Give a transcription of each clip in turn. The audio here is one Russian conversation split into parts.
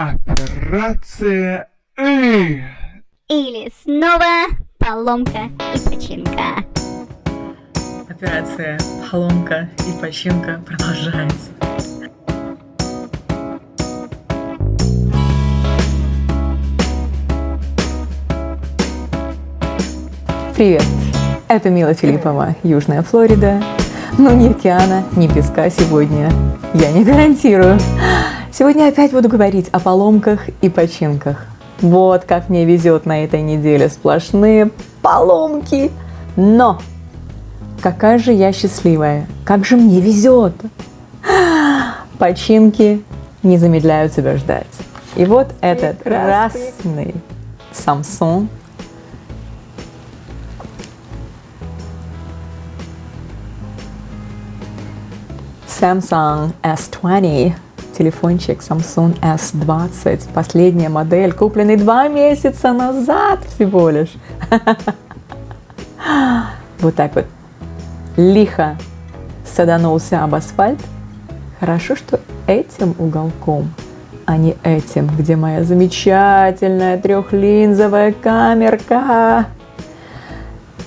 Операция «Ы». Или снова поломка и починка. Операция поломка и починка продолжается. Привет! Это Мила Филиппова, Южная Флорида. Но ни океана, ни песка сегодня я не гарантирую. Сегодня опять буду говорить о поломках и починках. Вот как мне везет на этой неделе сплошные поломки. Но какая же я счастливая, как же мне везет. Починки не замедляют себя ждать. И вот этот красный Samsung Samsung S20 телефончик Samsung S20, последняя модель, купленный два месяца назад всего лишь. Вот так вот лихо саданулся об асфальт. Хорошо, что этим уголком, а не этим, где моя замечательная трехлинзовая камерка.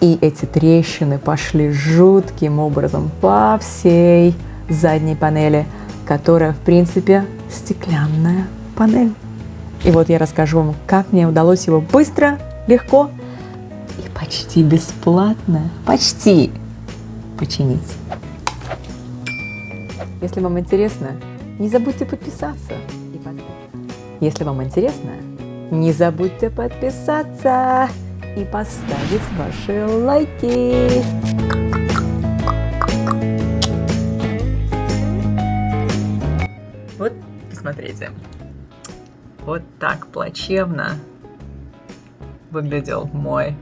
И эти трещины пошли жутким образом по всей задней панели – которая, в принципе, стеклянная панель. И вот я расскажу вам, как мне удалось его быстро, легко и почти бесплатно, почти починить. Если вам интересно, не забудьте подписаться. Если вам интересно, не забудьте подписаться и поставить ваши лайки. Смотрите. Вот так плачевно выглядел мой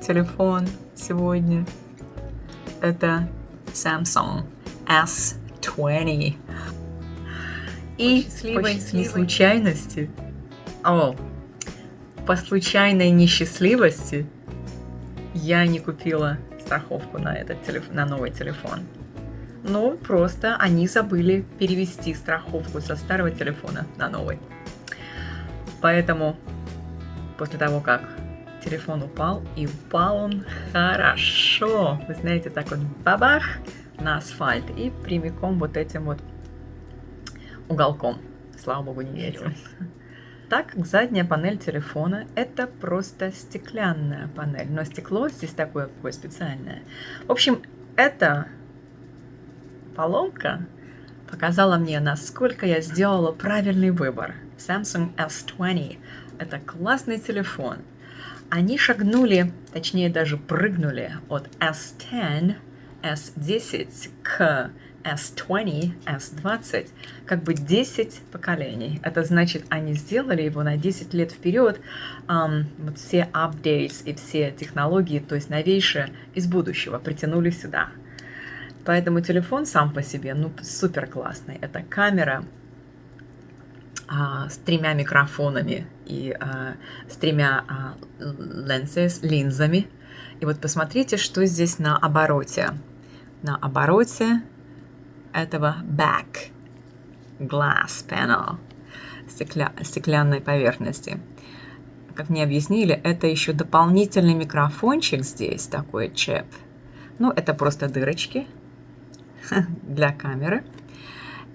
телефон сегодня. Это Samsung S20. И по случайности, о, по случайной несчастливости я не купила страховку на этот телефон, на новый телефон. Ну, просто они забыли перевести страховку со старого телефона на новый. Поэтому после того, как телефон упал, и упал он хорошо, вы знаете, так вот бабах на асфальт и прямиком вот этим вот уголком. Слава богу, не видел. Так как задняя панель телефона это просто стеклянная панель, но стекло здесь такое, такое специальное. В общем, это поломка показала мне, насколько я сделала правильный выбор. Samsung S20 – это классный телефон. Они шагнули, точнее даже прыгнули от S10, S10 к S20, S20, как бы 10 поколений. Это значит, они сделали его на 10 лет вперед, um, вот все updates и все технологии, то есть новейшие из будущего, притянули сюда. Поэтому телефон сам по себе, ну, супер классный. Это камера а, с тремя микрофонами и а, с тремя а, lenses, линзами. И вот посмотрите, что здесь на обороте. На обороте этого back glass panel, стекля, стеклянной поверхности. Как мне объяснили, это еще дополнительный микрофончик здесь, такой чеп. Ну, это просто дырочки, для камеры.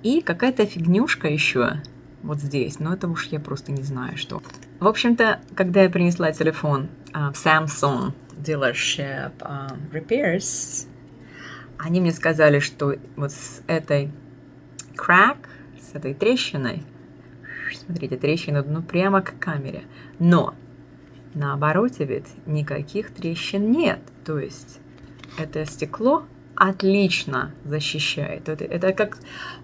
И какая-то фигнюшка еще вот здесь, но это уж я просто не знаю, что. В общем-то, когда я принесла телефон uh, в Samsung Dealership uh, Repairs, они мне сказали, что вот с этой crack, с этой трещиной, смотрите, трещина, ну прямо к камере, но на обороте ведь никаких трещин нет, то есть это стекло отлично защищает. Это, это как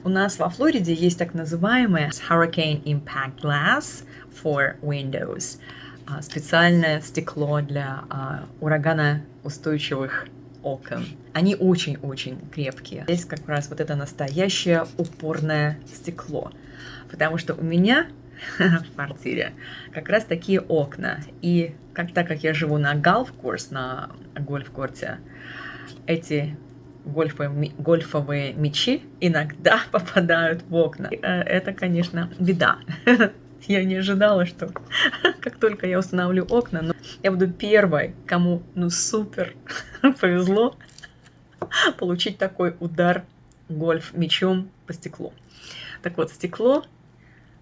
у нас во Флориде есть так называемое Hurricane Impact Glass for Windows. А, специальное стекло для а, ураганоустойчивых окон. Они очень-очень крепкие. Здесь как раз вот это настоящее упорное стекло. Потому что у меня в квартире как раз такие окна. И как так как я живу на гольф-курс, на гольф-корте, эти гольфовые, гольфовые мячи иногда попадают в окна. Э, это, конечно, беда. Я не ожидала, что как только я установлю окна, ну, я буду первой, кому ну супер повезло получить такой удар гольф мячом по стеклу. Так вот, стекло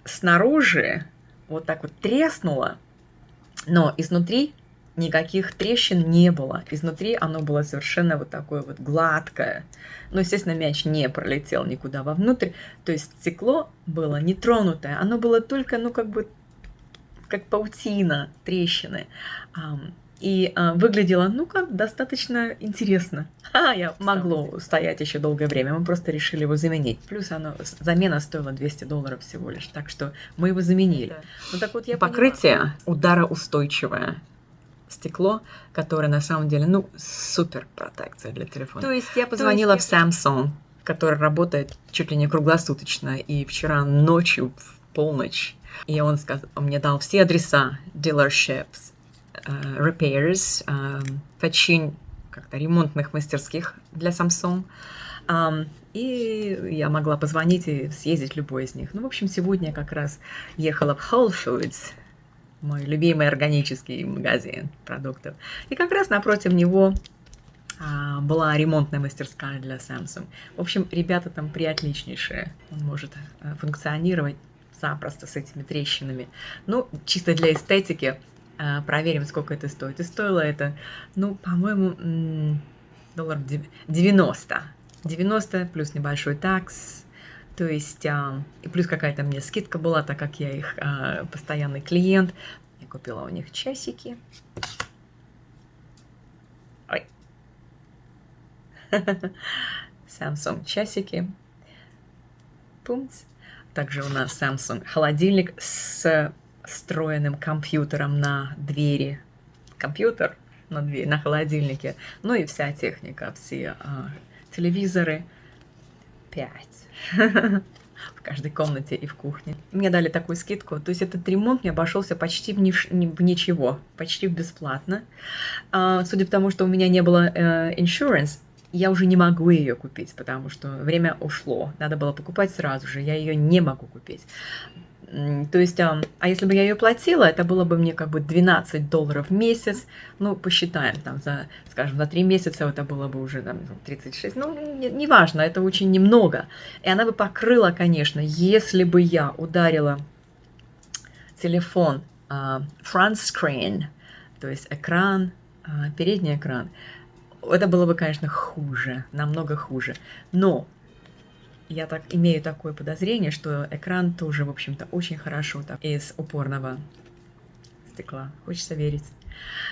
снаружи вот так вот треснуло, но изнутри никаких трещин не было. Изнутри оно было совершенно вот такое вот гладкое. Но, естественно, мяч не пролетел никуда вовнутрь. То есть стекло было нетронутое. Оно было только, ну, как бы, как паутина, трещины. И а, выглядело, ну как, достаточно интересно. А, я могло стоять еще долгое время, мы просто решили его заменить. Плюс оно, замена стоила 200 долларов всего лишь, так что мы его заменили. Ну так вот я Покрытие поняла. удароустойчивое стекло, которое на самом деле, ну, супер протекция для телефона. То есть я позвонила есть в Samsung, который работает чуть ли не круглосуточно, и вчера ночью в полночь, и он, сказал, он мне дал все адреса dealerships, uh, repairs, uh, почин как-то ремонтных мастерских для Samsung. Um, и я могла позвонить и съездить в любой из них. Ну, в общем, сегодня я как раз ехала в Whole Foods, мой любимый органический магазин продуктов. И как раз напротив него а, была ремонтная мастерская для Samsung. В общем, ребята там приотличнейшие. Он может а, функционировать запросто с этими трещинами. Ну, чисто для эстетики а, проверим, сколько это стоит. И стоило это, ну, по-моему, доллар 90. 90 плюс небольшой такс. То есть, а, и плюс какая-то мне скидка была, так как я их а, постоянный клиент. Я купила у них часики. Ой. Samsung часики. Пумц. Также у нас Samsung холодильник с встроенным компьютером на двери. Компьютер на двери, на холодильнике. Ну и вся техника, все а, телевизоры. Пять. В каждой комнате и в кухне. Мне дали такую скидку. То есть этот ремонт мне обошелся почти в, ниш... в ничего, почти бесплатно. А, судя по тому, что у меня не было э, insurance, я уже не могу ее купить, потому что время ушло. Надо было покупать сразу же, я ее не могу купить. То есть, а, а если бы я ее платила, это было бы мне как бы 12 долларов в месяц. Ну, посчитаем, там, за, скажем, за 3 месяца это было бы уже там, 36. Ну, неважно, не это очень немного. И она бы покрыла, конечно, если бы я ударила телефон uh, front screen, то есть экран, uh, передний экран, это было бы, конечно, хуже, намного хуже. Но я так имею такое подозрение, что экран тоже, в общем-то, очень хорошо так из упорного стекла. Хочется верить.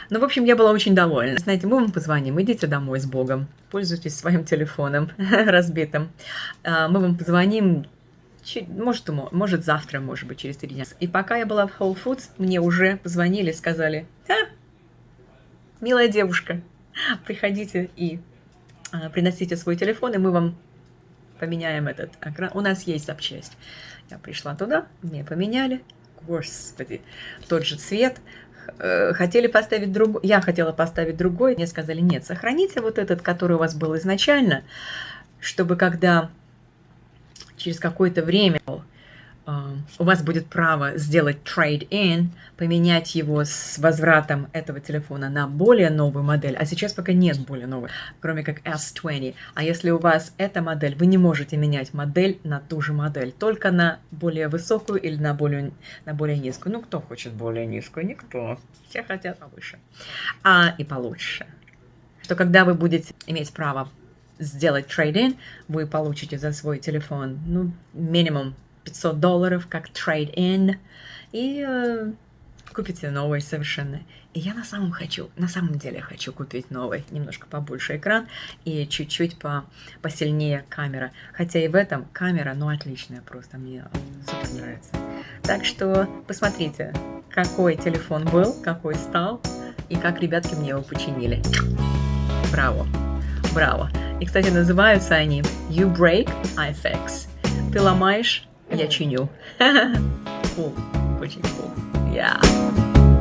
Ну, в общем, я была очень довольна. Знаете, мы вам позвоним, идите домой с Богом, пользуйтесь своим телефоном разбитым. А, мы вам позвоним, может, может завтра, может быть, через три дня. И пока я была в Whole Foods, мне уже позвонили, сказали, а, милая девушка, приходите и а, приносите свой телефон, и мы вам поменяем этот экран. У нас есть запчасть. Я пришла туда, мне поменяли. Господи, тот же цвет. Э, хотели поставить другой, я хотела поставить другой, мне сказали, нет, сохраните вот этот, который у вас был изначально, чтобы когда через какое-то время у вас будет право сделать trade-in, поменять его с возвратом этого телефона на более новую модель, а сейчас пока нет более новой, кроме как S20. А если у вас эта модель, вы не можете менять модель на ту же модель, только на более высокую или на более, на более низкую. Ну, кто хочет более низкую? Никто. Все хотят повыше. А и получше. Что когда вы будете иметь право сделать trade-in, вы получите за свой телефон, ну, минимум 500 долларов как trade-in, и э, купите новый совершенно. И я на самом хочу, на самом деле хочу купить новый, немножко побольше экран и чуть-чуть по, посильнее камера. Хотя и в этом камера, ну, отличная просто, мне супер нравится. Так что посмотрите, какой телефон был, какой стал, и как ребятки мне его починили. Браво, браво. И, кстати, называются они You Break, I Fix. Ты ломаешь, yeah, Chinyo. cool, pretty cool. Yeah.